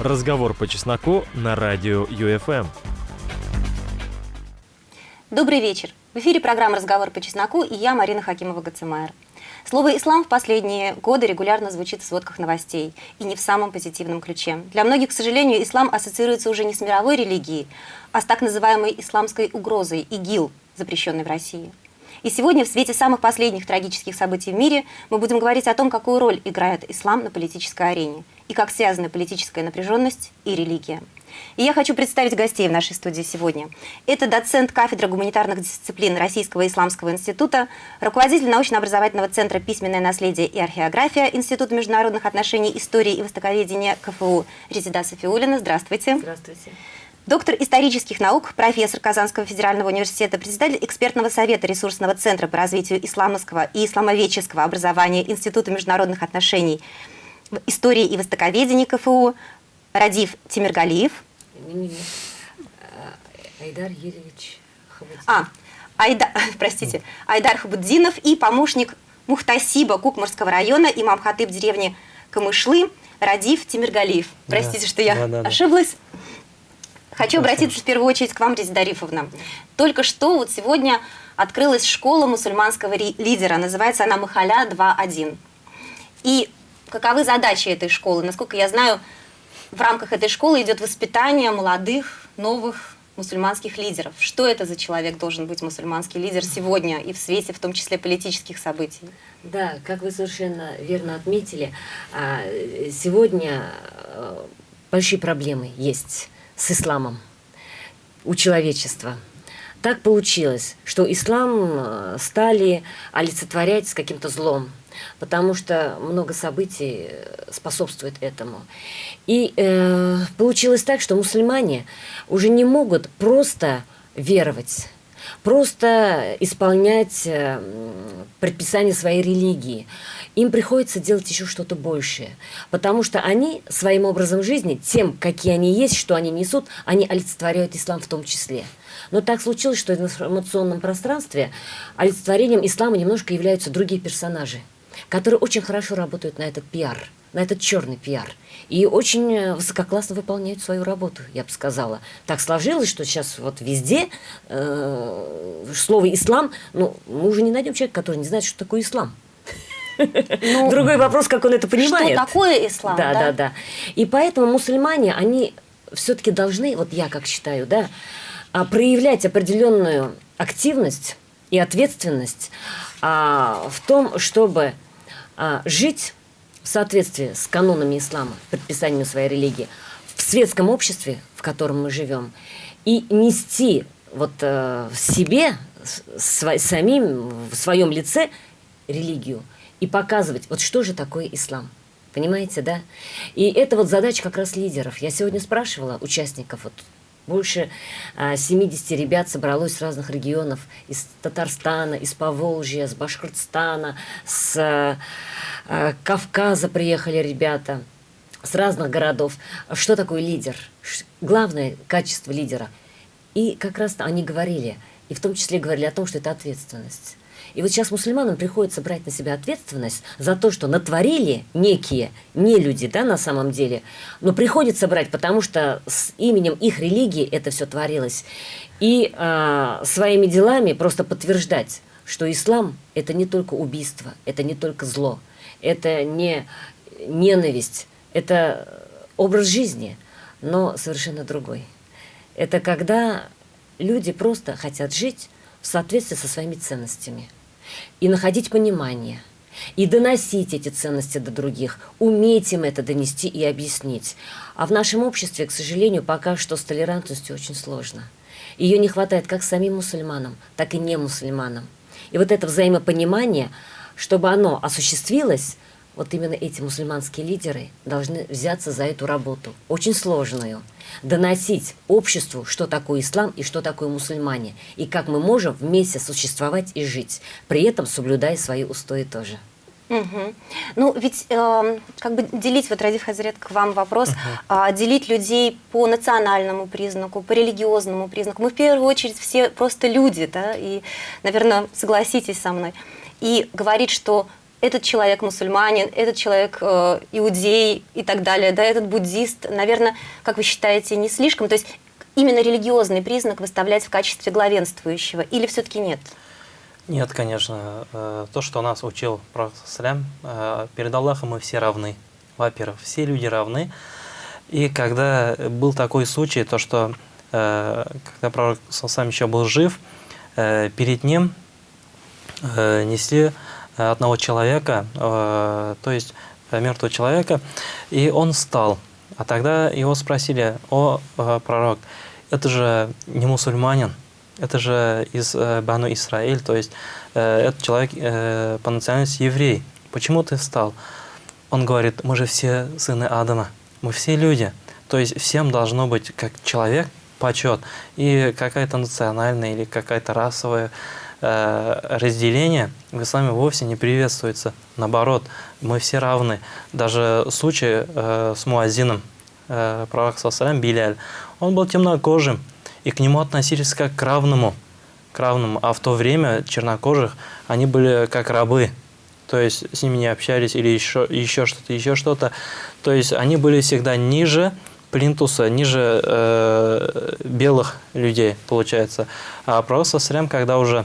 Разговор по чесноку на радио ЮФМ. Добрый вечер. В эфире программа «Разговор по чесноку» и я, Марина Хакимова-Гацемайер. Слово «ислам» в последние годы регулярно звучит в сводках новостей, и не в самом позитивном ключе. Для многих, к сожалению, ислам ассоциируется уже не с мировой религией, а с так называемой исламской угрозой, ИГИЛ, запрещенной в России. И сегодня в свете самых последних трагических событий в мире мы будем говорить о том, какую роль играет ислам на политической арене и как связаны политическая напряженность и религия. И я хочу представить гостей в нашей студии сегодня. Это доцент кафедры гуманитарных дисциплин Российского исламского института, руководитель научно-образовательного центра «Письменное наследие и археография» Института международных отношений, истории и востоковедения КФУ Резида Софиулина. Здравствуйте. Здравствуйте. Доктор исторических наук, профессор Казанского федерального университета, председатель экспертного совета ресурсного центра по развитию исламского и исламоведческого образования Института международных отношений, истории и востоковедения КФУ Радив Тимиргалиев. Айдар Юрьевич Хабутдинов. А, Айда, простите, Айдар Хабутдинов и помощник Мухтасиба Кукмурского района, имам Хатыб деревни Камышлы, Радив Тимиргалиев. Простите, Да, что я да, да, да. Хочу обратиться в первую очередь к вам, Резида Арифовна. Только что вот сегодня открылась школа мусульманского лидера. Называется она Махаля 2.1. И каковы задачи этой школы? Насколько я знаю, в рамках этой школы идет воспитание молодых, новых мусульманских лидеров. Что это за человек должен быть мусульманский лидер сегодня и в свете, в том числе, политических событий? Да, как вы совершенно верно отметили, а, сегодня э, большие проблемы есть с исламом у человечества. Так получилось, что ислам э, стали олицетворять с каким-то злом, потому что много событий э, способствует этому. И э, получилось так, что мусульмане уже не могут просто веровать, просто исполнять э, предписания своей религии. Им приходится делать еще что-то большее, потому что они своим образом жизни, тем, какие они есть, что они несут, они олицетворяют ислам в том числе. Но так случилось, что в информационном пространстве олицетворением ислама немножко являются другие персонажи, которые очень хорошо работают на этот пиар, на этот черный пиар. И очень э, высококлассно выполняют свою работу, я бы сказала. Так сложилось, что сейчас вот везде э, слово «ислам», ну, мы уже не найдем человека, который не знает, что такое ислам. Ну, Другой вопрос, как он это понимает. Что такое ислам? Да, да, да. И поэтому мусульмане, они все-таки должны, вот я как считаю, да, а, проявлять определенную активность и ответственность а, в том, чтобы а, жить соответствии с канонами ислама, предписаниями своей религии, в светском обществе, в котором мы живем, и нести вот э, в себе, с- сва- самим, в своем лице религию и показывать, вот что же такое ислам. Понимаете, да? И это вот задача как раз лидеров. Я сегодня спрашивала участников, вот больше а, 70 ребят собралось с разных регионов, из Татарстана, из Поволжья, с Башкортостана, с а, а, Кавказа приехали ребята, с разных городов. Что такое лидер? Главное качество лидера. И как раз они говорили, и в том числе говорили о том, что это ответственность. И вот сейчас мусульманам приходится брать на себя ответственность за то, что натворили некие не люди, да, на самом деле, но приходится брать, потому что с именем их религии это все творилось. И а, своими делами просто подтверждать, что ислам – это не только убийство, это не только зло, это не ненависть, это образ жизни, но совершенно другой. Это когда люди просто хотят жить в соответствии со своими ценностями и находить понимание, и доносить эти ценности до других, уметь им это донести и объяснить. А в нашем обществе, к сожалению, пока что с толерантностью очень сложно. Ее не хватает как самим мусульманам, так и не мусульманам. И вот это взаимопонимание, чтобы оно осуществилось, вот именно эти мусульманские лидеры должны взяться за эту работу, очень сложную, доносить обществу, что такое ислам и что такое мусульмане, и как мы можем вместе существовать и жить, при этом соблюдая свои устои тоже. Мгм. Ну, ведь эм, как бы делить, вот, Радив Хазрет, к вам вопрос, а, делить людей по национальному признаку, по религиозному признаку. Мы в первую очередь все просто люди, да, и, наверное, согласитесь со мной. И говорить, что этот человек мусульманин, этот человек э, иудей и так далее, да, этот буддист, наверное, как вы считаете, не слишком? То есть именно религиозный признак выставлять в качестве главенствующего или все-таки нет? Нет, конечно. Э, то, что нас учил Пророк Салям, э, перед Аллахом мы все равны. Во-первых, все люди равны. И когда был такой случай, то что э, когда Пророк Салам еще был жив, перед ним несли одного человека, то есть мертвого человека, и он встал. А тогда его спросили, о, пророк, это же не мусульманин, это же из э, Бану Исраиль, то есть э, этот человек э, по национальности еврей. Почему ты встал? Он говорит, мы же все сыны Адама, мы все люди. То есть всем должно быть как человек почет. И какая-то национальная или какая-то расовая э, разделение в исламе вовсе не приветствуется. Наоборот, мы все равны. Даже случай э, с Муазином, э, пророк Сасалям Биляль, он был темнокожим, и к нему относились как к равному, к равному. А в то время чернокожих они были как рабы, то есть с ними не общались или еще, еще что-то, еще что-то. То есть они были всегда ниже плинтуса, ниже э, белых людей, получается. А пророк Сасрям, когда уже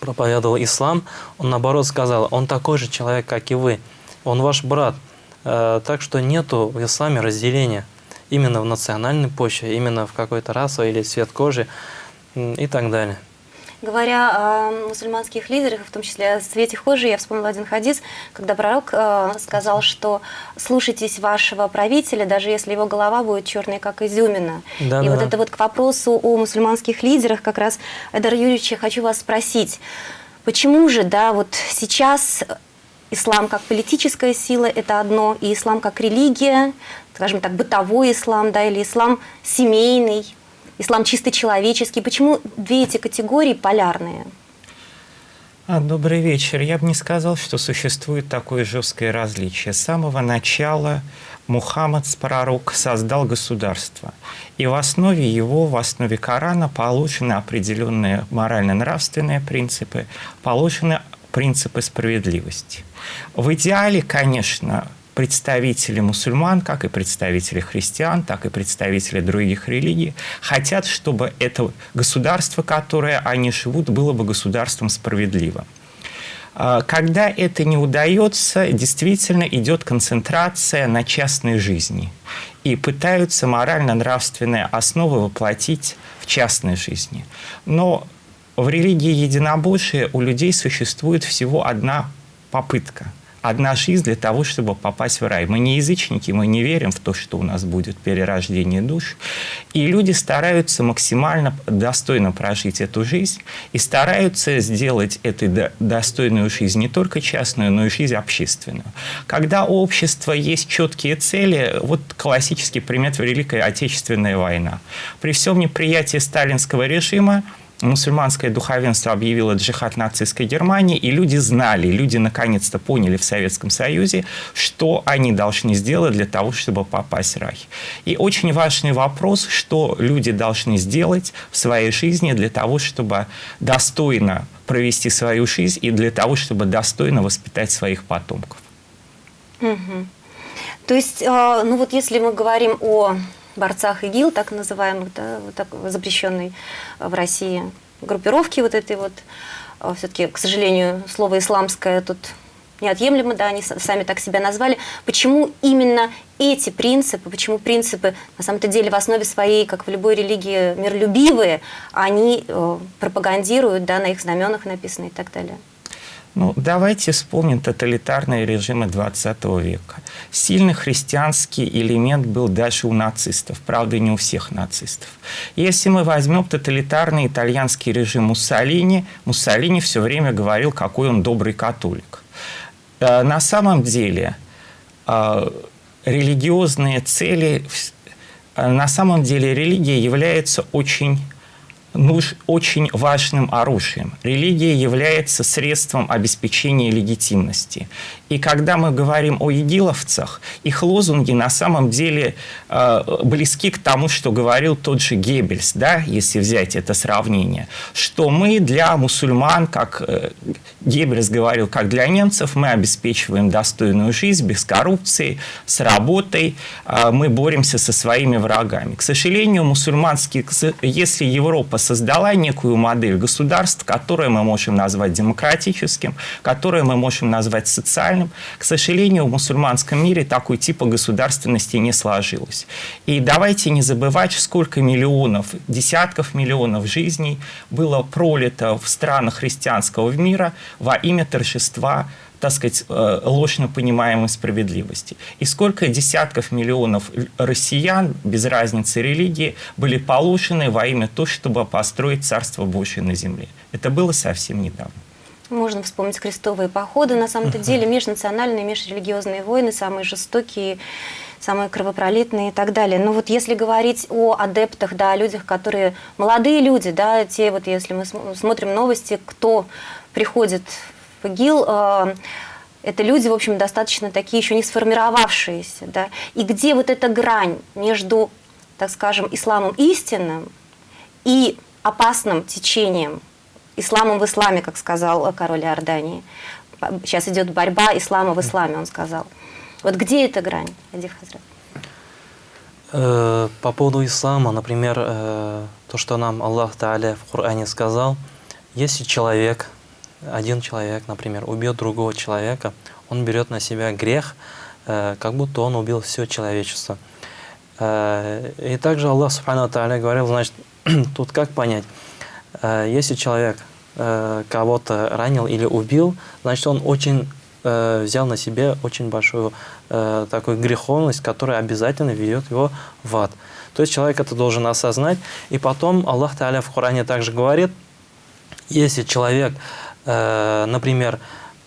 проповедовал ислам, он наоборот сказал, он такой же человек, как и вы, он ваш брат. Э, так что нету в исламе разделения именно в национальной почве, именно в какой-то расовой или цвет кожи и так далее. Говоря о мусульманских лидерах, в том числе о цвете кожи, я вспомнила один хадис, когда пророк э, сказал, что слушайтесь вашего правителя, даже если его голова будет черной, как изюмина. Да, и да, вот это вот к вопросу о мусульманских лидерах, как раз, Эдар Юрьевич, я хочу вас спросить, почему же, да, вот сейчас ислам как политическая сила – это одно, и ислам как религия, скажем так, бытовой ислам, да, или ислам семейный, ислам чисто человеческий. Почему две эти категории полярные? А, добрый вечер. Я бы не сказал, что существует такое жесткое различие. С самого начала Мухаммад, пророк, создал государство. И в основе его, в основе Корана положены определенные морально-нравственные принципы, положены принципы справедливости. В идеале, конечно, представители мусульман, как и представители христиан, так и представители других религий, хотят, чтобы это государство, которое они живут, было бы государством справедливым. А, когда это не удается, действительно идет концентрация на частной жизни. И пытаются морально-нравственные основы воплотить в частной жизни. Но в религии единобожия у людей существует всего одна попытка – одна жизнь для того, чтобы попасть в рай. Мы не язычники, мы не верим в то, что у нас будет перерождение душ. И люди стараются максимально достойно прожить эту жизнь и стараются сделать эту достойную жизнь не только частную, но и жизнь общественную. Когда у общества есть четкие цели, вот классический пример – Великая Отечественная война. При всем неприятии сталинского режима мусульманское духовенство объявило джихад нацистской Германии, и люди знали, люди наконец-то поняли в Советском Союзе, что они должны сделать для того, чтобы попасть в рай. И очень важный вопрос, что люди должны сделать в своей жизни для того, чтобы достойно провести свою жизнь и для того, чтобы достойно воспитать своих потомков. Угу. То есть, а, ну вот если мы говорим о борцах ИГИЛ, так называемых, да, вот так, запрещенной в России группировки вот этой вот, а, все-таки, к сожалению, слово «исламское» тут неотъемлемо, да, они сами так себя назвали. Почему именно эти принципы, почему принципы на самом-то деле в основе своей, как в любой религии, миролюбивые, они э, пропагандируют, да, на их знаменах написано и так далее? Ну, давайте вспомним тоталитарные режимы 20 века. Сильный христианский элемент был даже у нацистов, правда, не у всех нацистов. Если мы возьмем тоталитарный итальянский режим Муссолини, Муссолини все время говорил, какой он добрый католик. Э, на самом деле э, религиозные цели, э, на самом деле религия является очень очень важным оружием. Религия является средством обеспечения легитимности. И когда мы говорим о игиловцах, их лозунги на самом деле э, близки к тому, что говорил тот же Геббельс, да, если взять это сравнение, что мы для мусульман, как э, Геббельс говорил, как для немцев, мы обеспечиваем достойную жизнь без коррупции, с работой, э, мы боремся со своими врагами. К сожалению, мусульманские, если Европа создала некую модель государств, которое мы можем назвать демократическим, которое мы можем назвать социальным. К сожалению, в мусульманском мире такой типа государственности не сложилось. И давайте не забывать, сколько миллионов, десятков миллионов жизней было пролито в странах христианского мира во имя торжества так сказать, э, ложно понимаемой справедливости. И сколько десятков миллионов россиян, без разницы религии, были положены во имя того, чтобы построить Царство Божие на земле. Это было совсем недавно. Можно вспомнить крестовые походы. На самом-то деле межнациональные, межрелигиозные войны самые жестокие, самые кровопролитные и так далее. Но вот если говорить о адептах, да, о людях, которые молодые люди, да, те вот, если мы смотрим новости, кто приходит ИГИЛ, э, это люди, в общем, достаточно такие еще не сформировавшиеся. Да? И где вот эта грань между, так скажем, исламом истинным и опасным течением, исламом в исламе, как сказал король Иордании. Сейчас идет борьба ислама в исламе, он сказал. Вот где эта грань, Адив Хазрат? Э, по поводу ислама, например, э, то, что нам Аллах Тааля в Коране сказал, если человек один человек, например, убьет другого человека, он берет на себя грех, э, как будто он убил все человечество. Э, и также Аллах Субхану Тааля говорил, значит, тут как понять, э, если человек кого-то ранил или убил, значит, он очень взял на себе очень большую такую греховность, которая обязательно ведет его в ад. То есть человек это должен осознать. И потом Аллах Тааля в Коране также говорит, если человек например,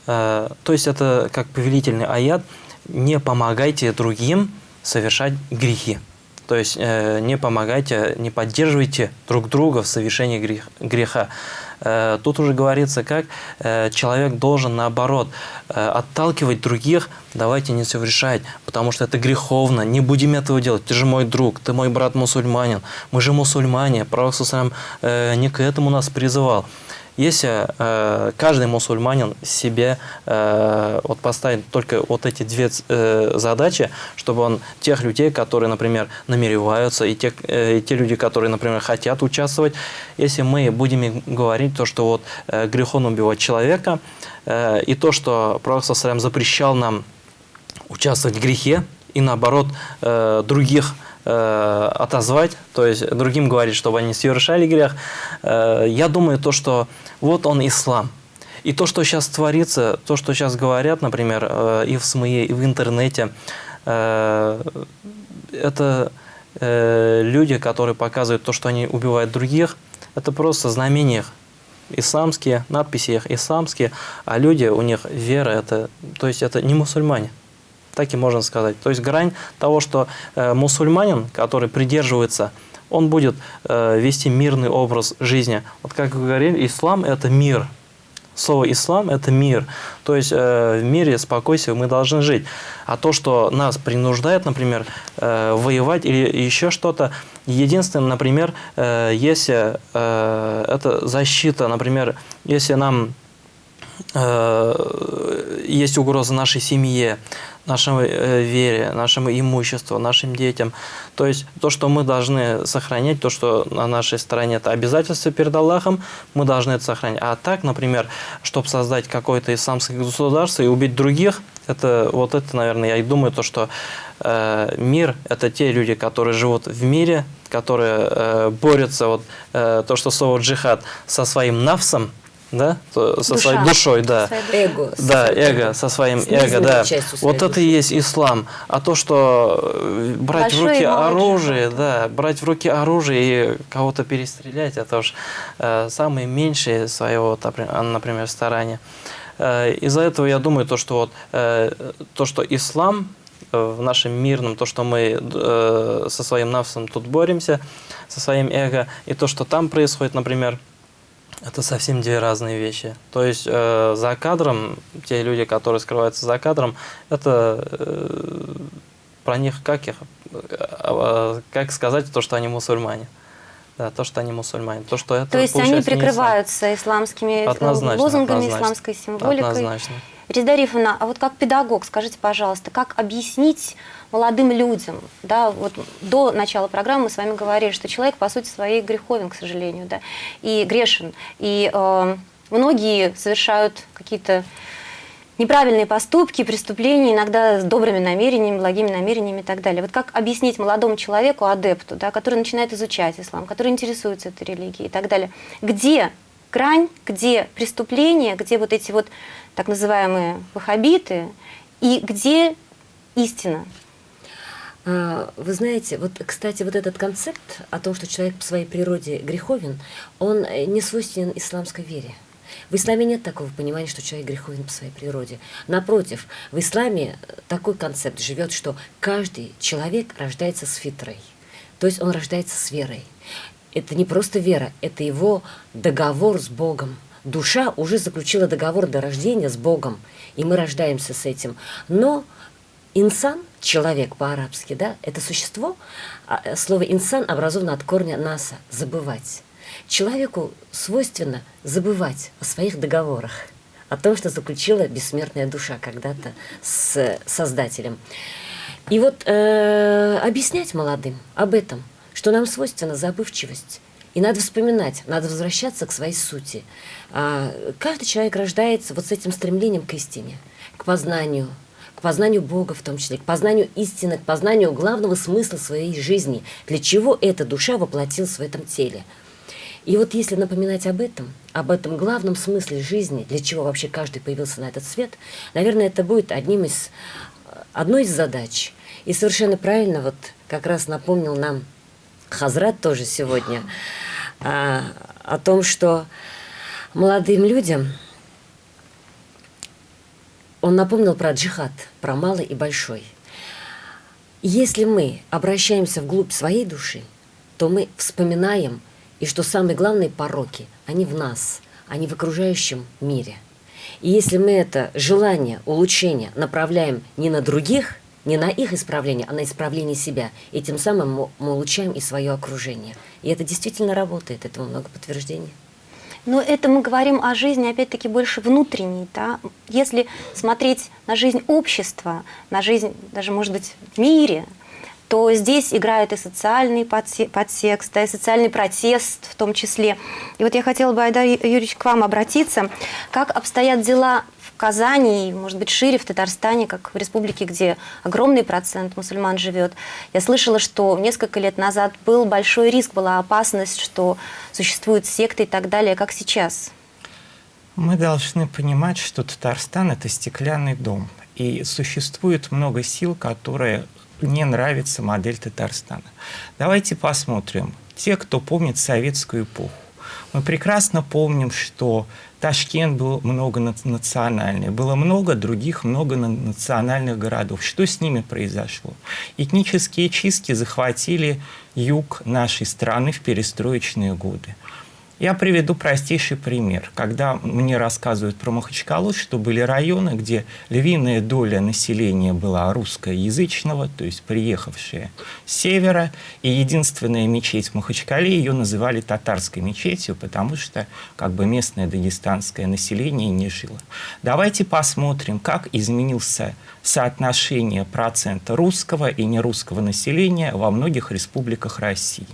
э, то есть это как повелительный аят, не помогайте другим совершать грехи. То есть э, не помогайте, не поддерживайте друг друга в совершении грех, греха. Э, тут уже говорится, как э, человек должен наоборот э, отталкивать других, давайте не совершать, потому что это греховно, не будем этого делать. Ты же мой друг, ты мой брат мусульманин, мы же мусульмане, Пророк э, не к этому нас призывал. Если э, каждый мусульманин себе э, вот поставит только вот эти две э, задачи, чтобы он тех людей, которые, например, намереваются, и, тех, э, и те люди, которые, например, хотят участвовать, если мы будем говорить то, что вот э, грехом убивать человека, э, и то, что Пророк запрещал нам участвовать в грехе, и наоборот э, других э, отозвать, то есть другим говорить, чтобы они совершали грех. Э, я думаю, то, что вот он ислам. И то, что сейчас творится, то, что сейчас говорят, например, э, и в СМИ, и в интернете, э, это э, люди, которые показывают то, что они убивают других, это просто знамения исламские, надписи их исламские, а люди, у них вера, это, то есть это не мусульмане так и можно сказать. То есть грань того, что мусульманин, который придерживается, он будет э, вести мирный образ жизни. Вот как вы говорили, ислам – это мир. Слово «ислам» – это мир. То есть э, в мире спокойствия мы должны жить. А то, что нас принуждает, например, э, воевать или еще что-то, единственное, например, э, если э, это защита, например, если нам есть угроза нашей семье, нашей э, вере, нашему имуществу, нашим детям. То есть то, что мы должны сохранять, то, что на нашей стороне это обязательство перед Аллахом, мы должны это сохранять. А так, например, чтобы создать какое-то исламское государство и убить других, это вот это, наверное, я и думаю, то, что э, мир – это те люди, которые живут в мире, которые э, борются, вот э, то, что слово джихад, со своим навсом, да, со Душа. своей душой, да, эго, да, эго, со своим эго, да. Вот это и есть ислам. А то, что э, брать Большой в руки оружие, да, брать в руки оружие и кого-то перестрелять, это уж э, самые меньшие своего, например, старания. Э, Из-за этого я думаю, то, что вот э, то, что ислам э, в нашем мирном, то, что мы э, со своим навсом тут боремся, со своим эго, и то, что там происходит, например, это совсем две разные вещи. То есть э, за кадром, те люди, которые скрываются за кадром, это э, про них как их, э, э, как сказать то, что они мусульмане. Да, то, что они мусульмане. То, что это, То есть они ислам. прикрываются исламскими э, Однозначно, лозунгами, однозначно. исламской символикой. Однозначно. Резида Арифовна, а вот как педагог, скажите, пожалуйста, как объяснить молодым людям, да, вот до начала программы мы с вами говорили, что человек, по сути своей, греховен, к сожалению, да, и грешен, и э, многие совершают какие-то неправильные поступки, преступления, иногда с добрыми намерениями, благими намерениями и так далее. Вот как объяснить молодому человеку, адепту, да, который начинает изучать ислам, который интересуется этой религией и так далее, где грань, где преступление, где вот эти вот так называемые ваххабиты, и где истина? А, Вы знаете, вот, кстати, вот этот концепт о том, что человек по своей природе греховен, он э, не свойственен исламской вере. В исламе нет такого понимания, что человек греховен по своей природе. Напротив, в исламе э, такой концепт живет, что каждый человек рождается с фитрой. То есть он рождается с верой. Это не просто вера, это его договор с Богом. Душа уже заключила договор до рождения с Богом, и мы рождаемся с этим. Но инсан, человек по-арабски, да, это существо, а, э, слово инсан образовано от корня наса, забывать. Человеку свойственно забывать о своих договорах, о том, что заключила бессмертная душа когда-то с Создателем. И вот э, объяснять молодым об этом, что нам свойственна забывчивость. И надо вспоминать, надо возвращаться к своей сути. А, каждый человек рождается вот с этим стремлением к истине, к познанию, познанию Бога в том числе, к познанию истины, к познанию главного смысла своей жизни, для чего эта душа воплотилась в этом теле. И вот если напоминать об этом, об этом главном смысле жизни, для чего вообще каждый появился на этот свет, наверное, это будет одним из, одной из задач. И совершенно правильно вот как раз напомнил нам Хазрат тоже сегодня а, о том, что молодым людям он напомнил про джихад, про малый и большой. Если мы обращаемся вглубь своей души, то мы вспоминаем, и что самые главные пороки, они в нас, они в окружающем мире. И если мы это желание, улучшение направляем не на других, не на их исправление, а на исправление себя, и тем самым мы, улучшаем и свое окружение. И это действительно работает, этому много подтверждений. Но это мы говорим о жизни, опять-таки, больше внутренней. Да? Если смотреть на жизнь общества, на жизнь даже, может быть, в мире, то здесь играет и социальный подтекст, да, и социальный протест в том числе. И вот я хотела бы, Айдар Юрьевич, к вам обратиться. Как обстоят дела Казани, и, может быть, шире в Татарстане, как в республике, где огромный процент мусульман живет. Я слышала, что несколько лет назад был большой риск, была опасность, что существуют секты и так далее. Как сейчас? Мы должны понимать, что Татарстан – это стеклянный дом. И существует много сил, которые не нравится модель Татарстана. Давайте посмотрим. Те, кто помнит советскую эпоху, мы прекрасно помним, что Ташкент был многонациональный, было много других многонациональных городов. Что с ними произошло? Этнические чистки захватили юг нашей страны в перестроечные годы. Я приведу простейший пример. Когда мне рассказывают про Махачкалу, что были районы, где львиная доля населения была русскоязычного, то есть приехавшие с севера, и единственная мечеть в Махачкале, ее называли татарской мечетью, потому что как бы местное дагестанское население не жило. Давайте посмотрим, как изменился соотношение процента русского и нерусского населения во многих республиках России.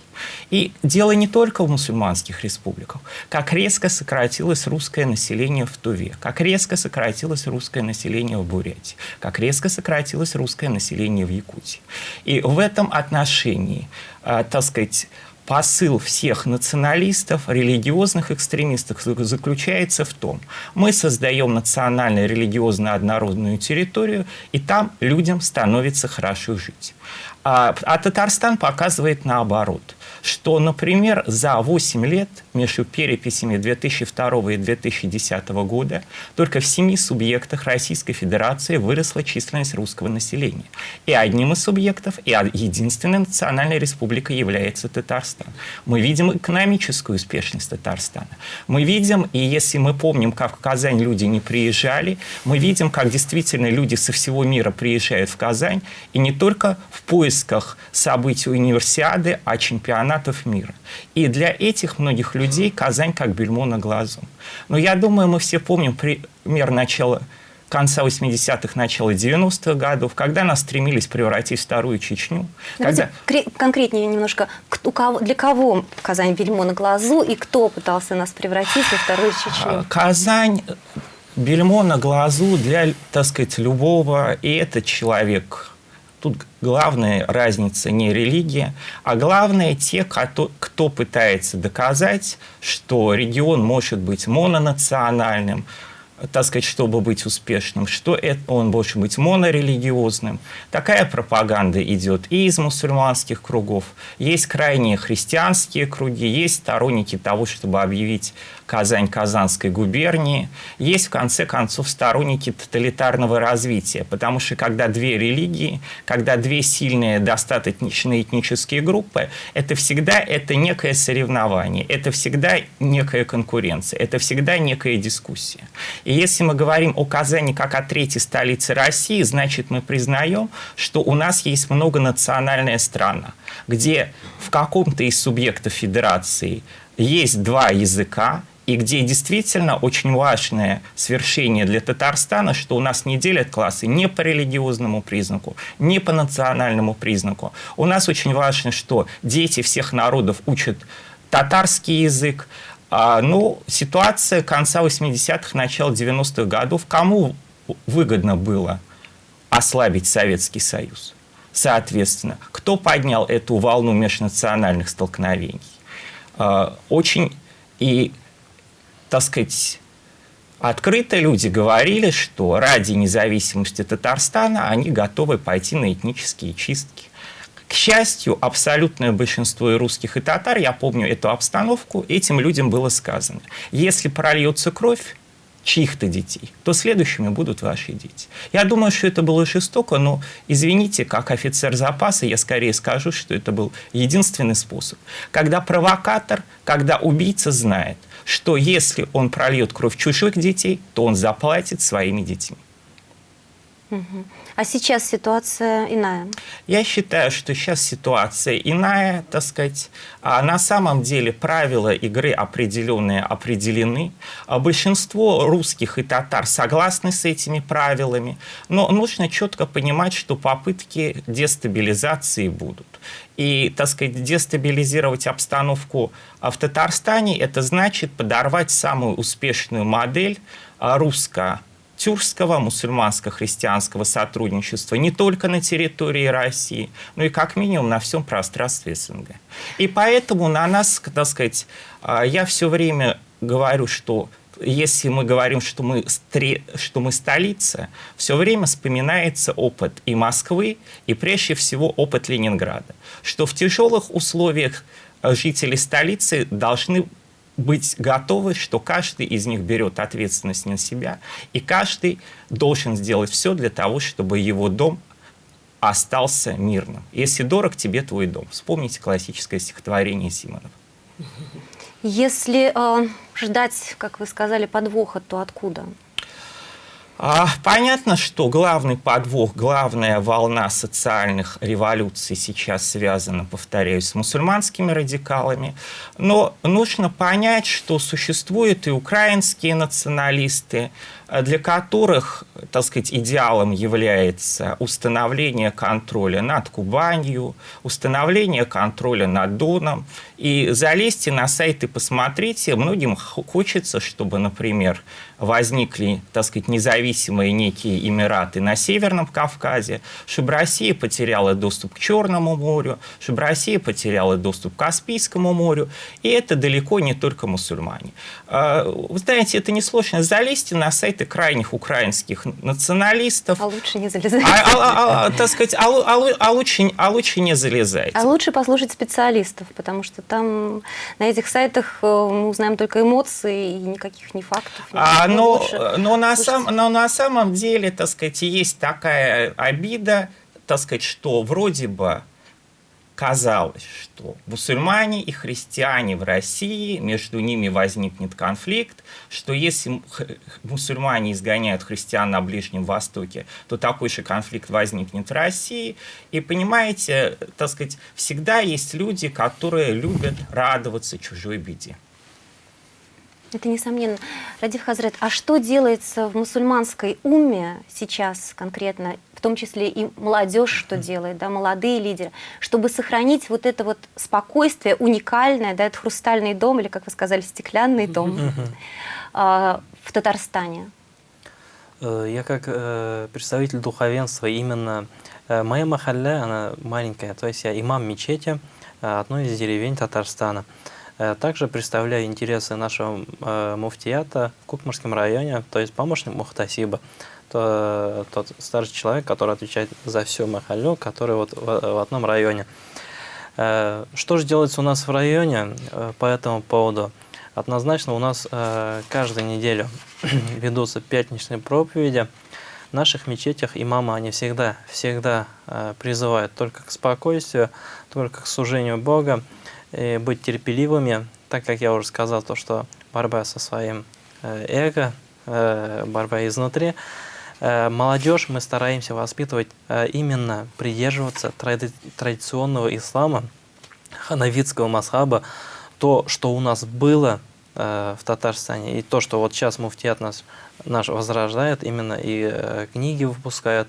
И дело не только в мусульманских республиках. Как резко сократилось русское население в Туве, как резко сократилось русское население в Бурятии, как резко сократилось русское население в Якутии. И в этом отношении, э, так сказать, посыл всех националистов, религиозных экстремистов заключается в том, мы создаем национально-религиозно однородную территорию, и там людям становится хорошо жить. А, а Татарстан показывает наоборот. Что, например, за 8 лет между переписями 2002 и 2010 года только в семи субъектах Российской Федерации выросла численность русского населения. И одним из субъектов, и единственной национальной республикой является Татарстан. Мы видим экономическую успешность Татарстана. Мы видим, и если мы помним, как в Казань люди не приезжали, мы видим, как действительно люди со всего мира приезжают в Казань, и не только в поисках событий универсиады, а чемпионатов мира. И для этих многих людей Казань как бельмо на глазу. Но я думаю, мы все помним пример начала конца 80-х, начала 90-х годов, когда нас стремились превратить в вторую Чечню. Давайте когда... конкретнее немножко, у кого, для кого Казань бельмо на глазу и кто пытался нас превратить во вторую Чечню? А, Казань бельмо на глазу для, так сказать, любого, и этот человек. Тут главная разница не религия, а главное те, кто, кто пытается доказать, что регион может быть мононациональным, так сказать, чтобы быть успешным, что это, он может быть монорелигиозным. Такая пропаганда идет и из мусульманских кругов. Есть крайние христианские круги, есть сторонники того, чтобы объявить Казань Казанской губернии. Есть, в конце концов, сторонники тоталитарного развития, потому что когда две религии, когда две сильные достаточно этнические группы, это всегда это некое соревнование, это всегда некая конкуренция, это всегда некая дискуссия. И если мы говорим о Казани как о третьей столице России, значит, мы признаем, что у нас есть многонациональная страна, где в каком-то из субъектов федерации есть два языка, и где действительно очень важное свершение для Татарстана, что у нас не делят классы не по религиозному признаку, не по национальному признаку. У нас очень важно, что дети всех народов учат татарский язык. А, ну, ситуация конца 80-х, начала 90-х годов, кому выгодно было ослабить Советский Союз? Соответственно, кто поднял эту волну межнациональных столкновений? А, очень и так сказать, открыто люди говорили, что ради независимости Татарстана они готовы пойти на этнические чистки. К счастью, абсолютное большинство и русских, и татар, я помню эту обстановку, этим людям было сказано. Если прольется кровь, чьих-то детей, то следующими будут ваши дети. Я думаю, что это было жестоко, но, извините, как офицер запаса, я скорее скажу, что это был единственный способ. Когда провокатор, когда убийца знает, что если он прольет кровь чужих детей, то он заплатит своими детьми. А сейчас ситуация иная? Я считаю, что сейчас ситуация иная, так сказать. А на самом деле правила игры определенные определены. А большинство русских и татар согласны с этими правилами. Но нужно четко понимать, что попытки дестабилизации будут. И, так сказать, дестабилизировать обстановку в Татарстане, это значит подорвать самую успешную модель а, русско тюркского мусульманско-христианского сотрудничества не только на территории России, но и как минимум на всем пространстве СНГ. И поэтому на нас, так сказать, а, я все время говорю, что если мы говорим, что мы, что мы столица, все время вспоминается опыт и Москвы, и прежде всего опыт Ленинграда. Что в тяжелых условиях жители столицы должны быть готовы, что каждый из них берет ответственность на себя, и каждый должен сделать все для того, чтобы его дом остался мирным. Если дорог тебе твой дом. Вспомните классическое стихотворение Симонова. Если э, ждать, как вы сказали, подвоха, то откуда? А, понятно, что главный подвох, главная волна социальных революций сейчас связана, повторяюсь, с мусульманскими радикалами. Но нужно понять, что существуют и украинские националисты, для которых, так сказать, идеалом является установление контроля над Кубанью, установление контроля над Доном. И залезьте на сайт и посмотрите, многим хочется, чтобы, например, возникли, так сказать, независимые некие эмираты на Северном Кавказе, чтобы Россия потеряла доступ к Черному морю, чтобы Россия потеряла доступ к Каспийскому морю. И это далеко не только мусульмане. А, вы знаете, это несложно. Залезьте на сайт сайты крайних украинских националистов. А лучше не залезать. А, а, а, а, так сказать, а, а, а лучше, а лучше не залезайте. А лучше послушать специалистов, потому что там на этих сайтах э, мы узнаем только эмоции и никаких ни фактов. А, но, но, на сам, но на самом деле, так сказать, есть такая обида, так сказать, что вроде бы казалось, что мусульмане и христиане в России, между ними возникнет конфликт, что если мусульмане изгоняют христиан на Ближнем Востоке, то такой же конфликт возникнет в России. И понимаете, так сказать, всегда есть люди, которые любят радоваться чужой беде. Это несомненно. Радив Хазрет, а что делается в мусульманской уме сейчас конкретно, в том числе и молодежь что делает, да, молодые лидеры, чтобы сохранить вот это вот спокойствие уникальное, да, это хрустальный дом, или, как вы сказали, стеклянный дом а, в Татарстане? Э, Я как э, представитель духовенства, именно э, моя махалля, она маленькая, то есть я имам мечети одной из деревень Татарстана. Э, Также представляю интересы нашего э, муфтията в Кукмарском районе, то есть помощник мухтасиба, то, тот старший человек, который отвечает за всю махаллю, который вот в, в одном районе. Э, Что же делается у нас в районе э, по этому поводу? Однозначно у нас э, каждую неделю ведутся пятничные проповеди. В наших мечетях имамы, они всегда, всегда э, призывают только к спокойствию, только к служению Бога, и быть терпеливыми, так как я уже сказал, то, что борьба со своим э, эго, э, борьба изнутри. Э, Молодежь мы стараемся воспитывать э, именно придерживаться тради- традиционного ислама, ханавитского масхаба, то, что у нас было э, в Татарстане, и то, что вот сейчас муфтият нас, наш возрождает, именно и э, книги выпускают,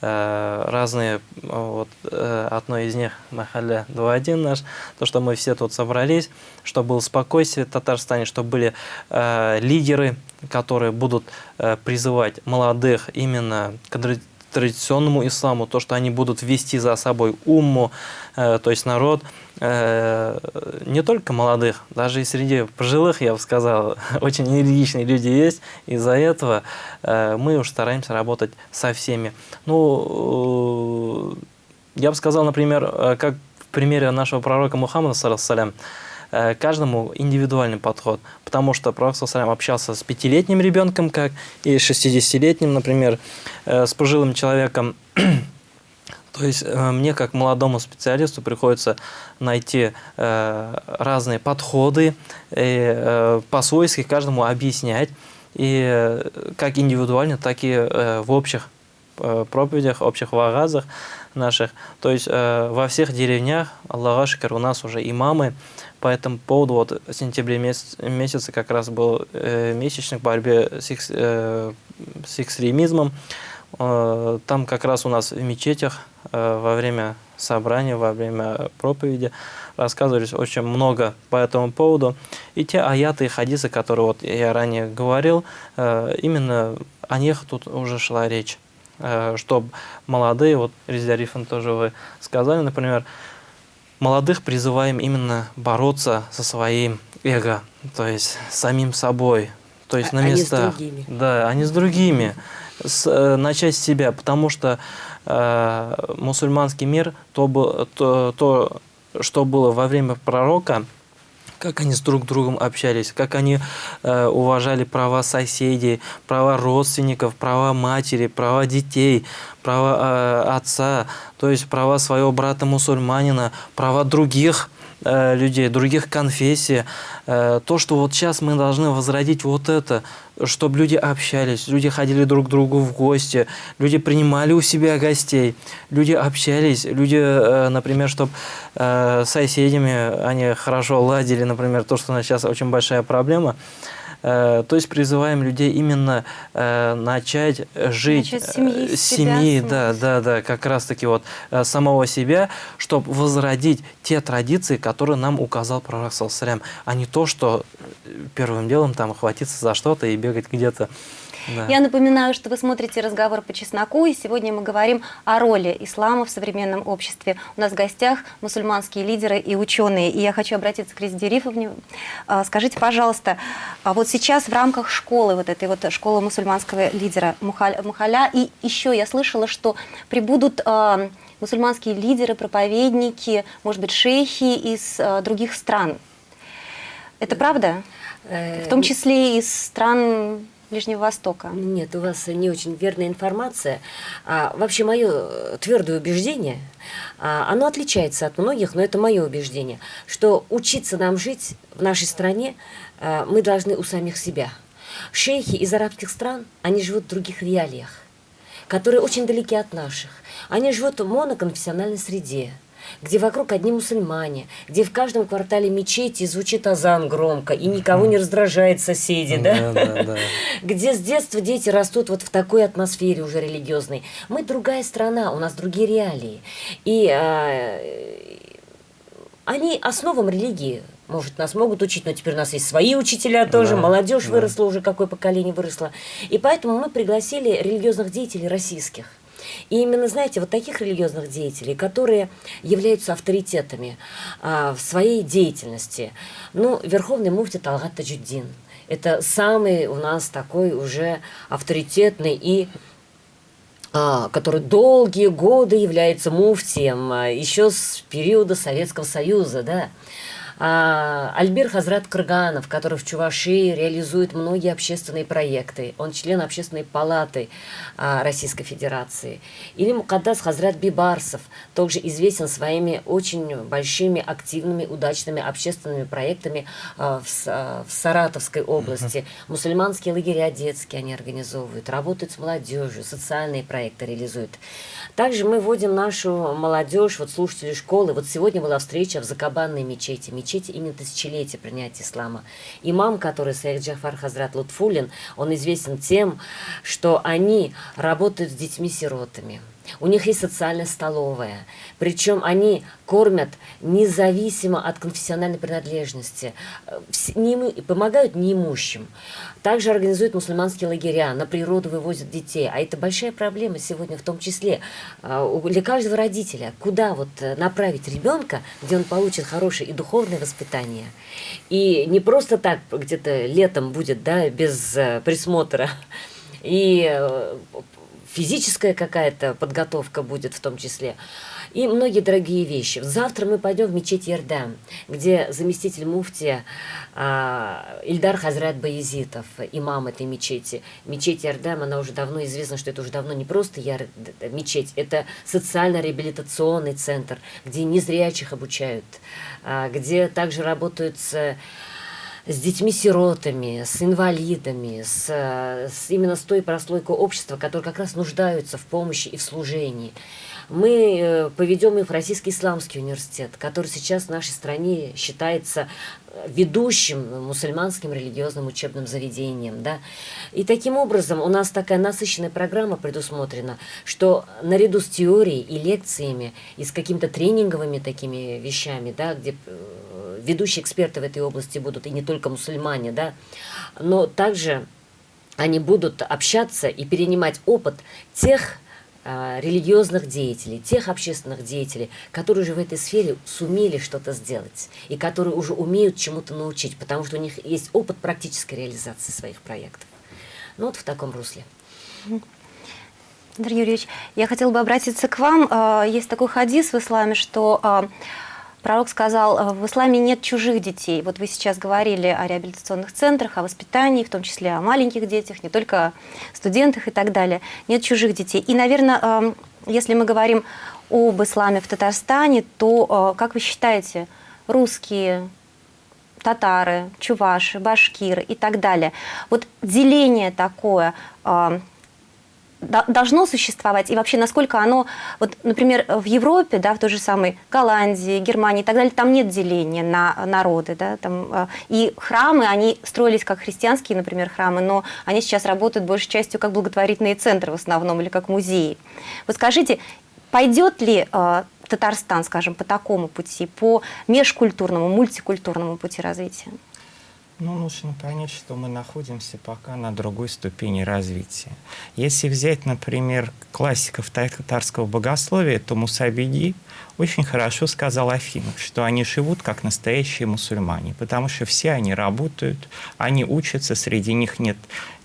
э, разные, э, вот одно из них, Махаля 2.1 наш, то, что мы все тут собрались, чтобы было спокойствие в Татарстане, чтобы были э, лидеры, которые будут э, призывать молодых именно к традиционному исламу, то, что они будут вести за собой умму, э, то есть народ, э, не только молодых, даже и среди пожилых, я бы сказал, очень энергичные люди есть. Из-за этого э, мы уж стараемся работать со всеми. Ну, э, я бы сказал, например, э, как в примере нашего пророка Мухаммада, салям, каждому индивидуальный подход, потому что пророк общался с пятилетним ребенком, как и 60-летним, например, э, с пожилым человеком. То есть э, мне, как молодому специалисту, приходится найти э, разные подходы, э, по-свойски каждому объяснять, и э, как индивидуально, так и э, в общих э, проповедях, общих вагазах наших. То есть э, во всех деревнях, Аллаху шикар, у нас уже имамы, по этому поводу вот в сентябре месяц, месяце как раз был э, месячник в борьбе с, экс- э, с экстремизмом. Э, Там как раз у нас в мечетях э, во время собрания, во время проповеди рассказывались очень много по этому поводу. И те аяты и хадисы, которые вот я ранее говорил, э, именно о них тут уже шла речь. Чтобы молодые, вот Резидия Рифан тоже вы сказали, например, молодых призываем именно бороться со своим эго, то есть самим собой, то есть А- на а не с местах. другими. Да, а не с другими. С, э, начать с себя, потому что э, мусульманский мир, то, то, то, что было во время пророка, как они с друг другом общались, как они э, уважали права соседей, права родственников, права матери, права детей, права э, отца, то есть права своего брата-мусульманина, права других э, людей, других конфессий. Э, то, что вот сейчас мы должны возродить вот это, чтобы люди общались, люди ходили друг к другу в гости, люди принимали у себя гостей, люди общались, люди, э, например, чтобы с соседями они хорошо ладили, например, то, что у нас сейчас очень большая проблема. Э, То есть призываем людей именно э, начать жить Начать с семьи, э, семьи, да, да, да, как раз таки вот самого себя, чтобы возродить те традиции, которые нам указал пророк саллаллаху а не то, что первым делом там хватиться за что-то и бегать где-то. Да. Я напоминаю, что вы смотрите разговор по чесноку, и сегодня мы говорим о роли ислама в современном обществе. У нас в гостях мусульманские лидеры и ученые. И я хочу обратиться к Резиде Рифовне. А, Скажите, пожалуйста, а вот сейчас в рамках школы, вот этой вот школы мусульманского лидера Мухаля, и еще я слышала, что прибудут э, мусульманские лидеры, проповедники, может быть, шейхи из э, других стран. Это правда? В том числе из стран Ближнего Востока. Нет, у вас не очень верная информация. А, вообще, мое твердое убеждение, а, оно отличается от многих, но это мое убеждение, что учиться нам жить в нашей стране а, мы должны у самих себя. Шейхи из арабских стран, они живут в других реалиях, которые очень далеки от наших. Они живут в моноконфессиональной среде где вокруг одни мусульмане, где в каждом квартале мечети звучит азан громко, и никого не раздражает соседи, да? Да, да, да. Где с детства дети растут вот в такой атмосфере уже религиозной. Мы другая страна, у нас другие реалии. И а, они основам религии может, нас могут учить, но теперь у нас есть свои учителя тоже, Да, молодежь да. выросла уже, какое поколение выросло. И поэтому мы пригласили религиозных деятелей российских. И именно, знаете, вот таких религиозных деятелей, которые являются авторитетами а, в своей деятельности. Ну, Верховный муфти Талгат Таджуддин. Это самый у нас такой уже авторитетный и а, который долгие годы является муфтием, а, еще с периода Советского Союза, да. А, Альбер Хазрат Кырганов, который в Чувашии реализует многие общественные проекты. Он член общественной палаты а, Российской Федерации. Или Мукаддас Хазрат Бибарсов, также известен своими очень большими, активными, удачными общественными проектами а, в, а, в Саратовской области. Мусульманские лагеря детские они организовывают, работают с молодежью, социальные проекты реализуют. Также мы вводим нашу молодежь, вот слушатели школы. Вот сегодня была встреча в Закабанной мечети, мечети именно тысячелетия принятия ислама. Имам, который Саид Джафар Хазрат Лутфулин, он известен тем, что они работают с детьми-сиротами. У них есть социальная столовая. Причем они кормят независимо от конфессиональной принадлежности. Помогают неимущим. Также организуют мусульманские лагеря, на природу вывозят детей. А это большая проблема сегодня в том числе а, для каждого родителя. Куда вот э, направить ребенка, где он получит хорошее и духовное воспитание. И не просто так где-то летом будет, да, без э, присмотра. И э, физическая какая-то подготовка будет в том числе. И многие дорогие вещи. Завтра мы пойдем в мечеть Ярдам, где заместитель муфтия а, Ильдар Хазрат Баязитов, имам этой мечети. Мечеть Ярдам, она уже давно известна, что это уже давно не просто яр... мечеть, это социально-реабилитационный центр, где незрячих обучают, а, где также работают с с детьми-сиротами, с инвалидами, с, э, с- именно с той прослойкой общества, которые как раз нуждаются в помощи и в служении. Мы э, поведем их в Российский исламский университет, который сейчас в нашей стране считается ведущим мусульманским религиозным учебным заведением. Да? И таким образом у нас такая насыщенная программа предусмотрена, что наряду с теорией и лекциями, и с какими-то тренинговыми такими вещами, да, где э, ведущие эксперты в этой области будут, и не только мусульмане, да, но также они будут общаться и перенимать опыт тех религиозных деятелей, тех общественных деятелей, которые уже в этой сфере сумели что-то сделать и которые уже умеют чему-то научить, потому что у них есть опыт практической реализации своих проектов. Ну вот в таком русле. Андрей Юрьевич, я хотела бы обратиться к вам. А, Есть такой хадис в исламе, что а, пророк сказал, а, в исламе нет чужих детей. Вот вы сейчас говорили о реабилитационных центрах, о воспитании, в том числе о маленьких детях, не только студентах и так далее. Нет чужих детей. И, наверное, а, если мы говорим об исламе в Татарстане, то, а, как вы считаете, русские, татары, чуваши, башкиры и так далее. Вот деление такое до- должно существовать и вообще насколько оно, вот, например, в Европе, да, в той же самой Голландии, Германии и так далее, там нет деления на народы, да, там, э, и храмы, они строились как христианские, например, храмы, но они сейчас работают большей частью как благотворительные центры в основном или как музеи. Вот скажите, пойдет ли э, Татарстан, скажем, по такому пути, по межкультурному, мультикультурному пути развития? Ну, нужно понять, что мы находимся пока на другой ступени развития. Если взять, например, классиков татарского богословия, то Мусабиди очень хорошо сказал Афинов, что они живут как настоящие мусульмане, потому что все они работают, они учатся, среди них нет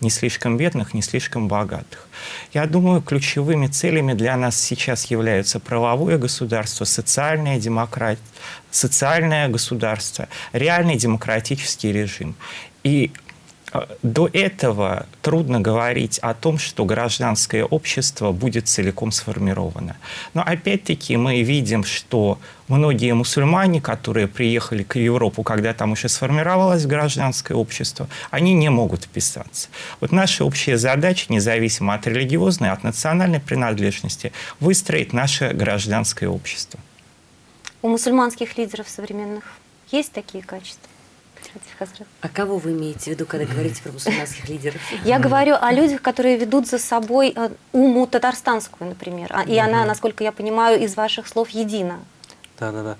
ни слишком бедных, ни слишком богатых. Я думаю, ключевыми целями для нас сейчас являются правовое государство, социальная демократия, социальное государство, реальный демократический режим. И до этого трудно говорить о том, что гражданское общество будет целиком сформировано. Но опять-таки мы видим, что многие мусульмане, которые приехали к Европу, когда там уже сформировалось гражданское общество, они не вписаться. вписаться. Вот наша общая задача, независимо от религиозной, от национальной принадлежности, выстроить наше гражданское общество. У мусульманских лидеров современных есть такие качества? А кого вы имеете в виду, когда говорите про мусульманских лидеров? Я говорю о людях, которые ведут за собой э, уму татарстанскую, например. А, и она, насколько я понимаю, из ваших слов едина. Да, да, да.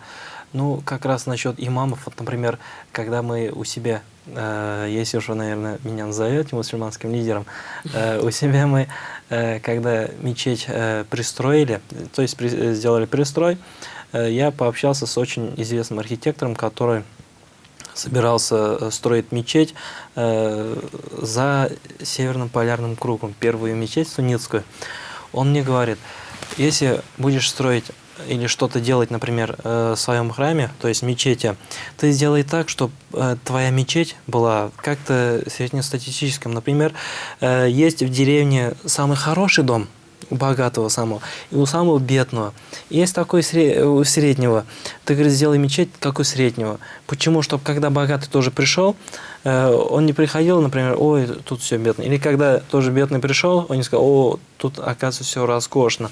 Ну, как раз насчет имамов, вот, например, когда мы у себя, э, если уж вы, наверное, меня назовете мусульманским лидером, э, у себя мы, э, когда мечеть э, пристроили, то есть при, э, сделали пристрой, э, я пообщался с очень известным архитектором, который собирался э, строить мечеть э, за Северным полярным кругом, первую мечеть суннитскую. Он мне говорит, если будешь строить или что-то делать, например, э, в своем храме, то есть мечети, ты сделай так, чтобы э, твоя мечеть была как-то среднестатистическим. Например, есть в деревне самый хороший дом, богатого самого, и у самого бедного. Есть такой у среднего. Ты, говоришь, сделай мечеть, как у среднего. Почему? Чтобы когда богатый тоже пришел, э, он не приходил, например, ой, тут все бедно. Или когда тоже бедный пришел, он не сказал, о, тут, оказывается, все роскошно.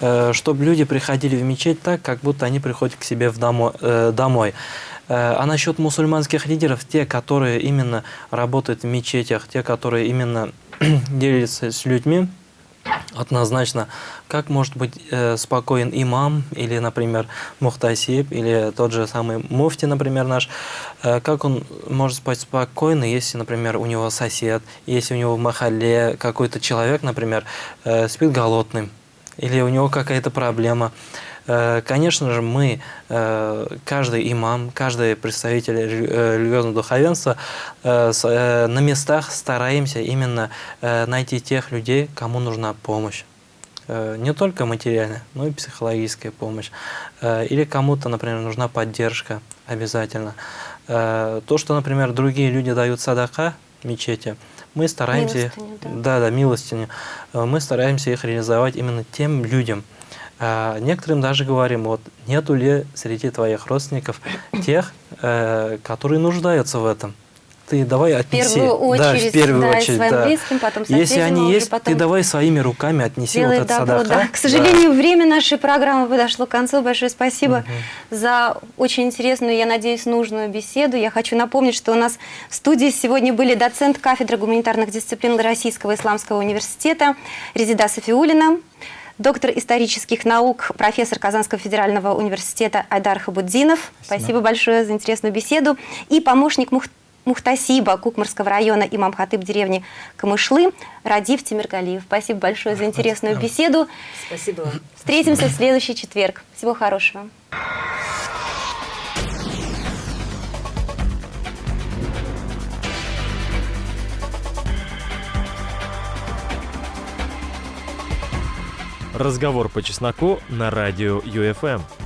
Э, чтобы люди приходили в мечеть так, как будто они приходят к себе в домо, э, домой. А насчет мусульманских лидеров, те, которые именно работают в мечетях, те, которые именно делятся с людьми, Однозначно. Как может быть э, спокоен имам или, например, мухтасиб, или тот же самый муфти, например, наш, э, как он может спать спокойно, если, например, у него сосед, если у него в махале какой-то человек, например, э, спит голодным, или у него какая-то проблема. Э, конечно же, мы, э, каждый имам, каждый представитель э, религиозного духовенства на местах стараемся именно найти тех людей, кому нужна помощь не только материальная, но и психологическая помощь. Или кому-то, например, нужна поддержка обязательно. То, что, например, другие люди дают садака мечети, мы стараемся, милостыню, да. да, да, милостиню, мы стараемся их реализовать именно тем людям, а некоторым даже говорим, вот нету ли среди твоих родственников тех, э, которые нуждаются в этом. Ты давай отнеси. В первую очередь, да, в первую да, очередь, своим да. близким, потом Если они есть, потом... ты давай своими руками отнеси вот этот добро, садаха. Да. К сожалению, да. время нашей программы подошло к концу. Большое спасибо угу. за очень интересную, я надеюсь, нужную беседу. Я хочу напомнить, что у нас в студии сегодня были доцент кафедры гуманитарных дисциплин Российского исламского университета Резида Софиулина, доктор исторических наук, профессор Казанского федерального университета Айдар Хабуддинов. Спасибо, Спасибо большое за интересную беседу. И помощник Мух... Мухтасиба Кукмарского района имам Хатыб деревни Камышлы Радив Тимиргалиев. Спасибо большое за интересную беседу. Спасибо вам. Встретимся в следующий четверг. Всего хорошего. Разговор по чесноку на радио ЮФМ.